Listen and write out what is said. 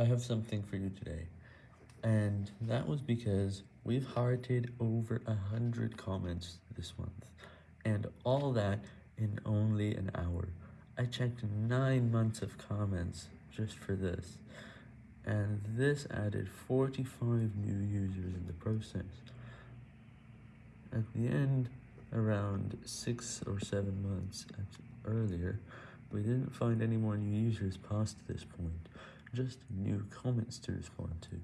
I have something for you today, and that was because we've hearted over a hundred comments this month, and all that in only an hour. I checked nine months of comments just for this, and this added 45 new users in the process. At the end, around six or seven months earlier, we didn't find any more new users past this point, just new comments to respond to.